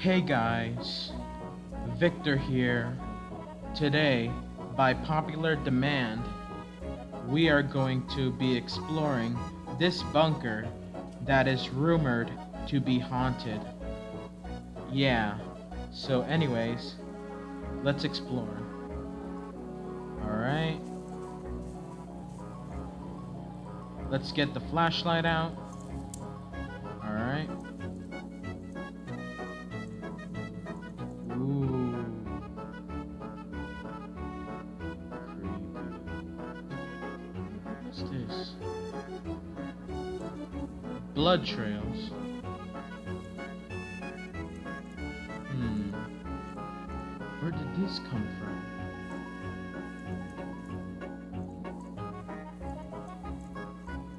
Hey guys, Victor here. Today, by popular demand, we are going to be exploring this bunker that is rumored to be haunted. Yeah, so anyways, let's explore. Alright. Let's get the flashlight out. Alright. What's this? Blood trails. Hmm. Where did this come from?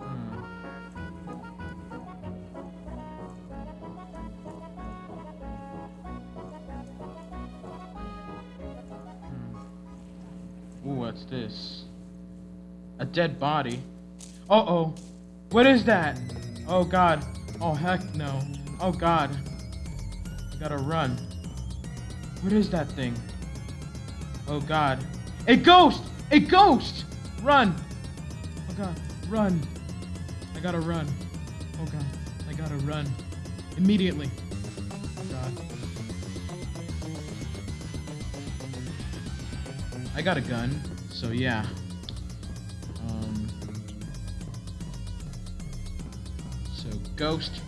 Hmm. Hmm. What's this? A dead body. Uh oh. What is that? Oh god. Oh heck no. Oh god. I gotta run. What is that thing? Oh god. A ghost! A ghost! Run! Oh god. Run. I gotta run. Oh god. I gotta run. Immediately. Oh god. I got a gun, so yeah. Ghost,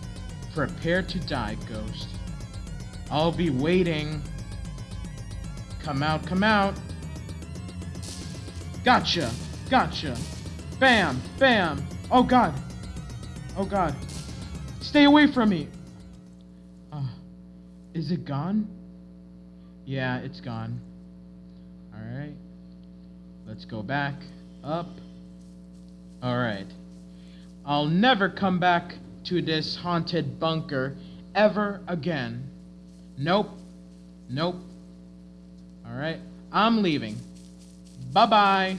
prepare to die, Ghost. I'll be waiting. Come out, come out. Gotcha, gotcha. Bam, bam. Oh god. Oh god. Stay away from me. Uh, is it gone? Yeah, it's gone. Alright. Let's go back. Up. Alright. I'll never come back to this haunted bunker ever again. Nope. Nope. Alright. I'm leaving. Bye bye.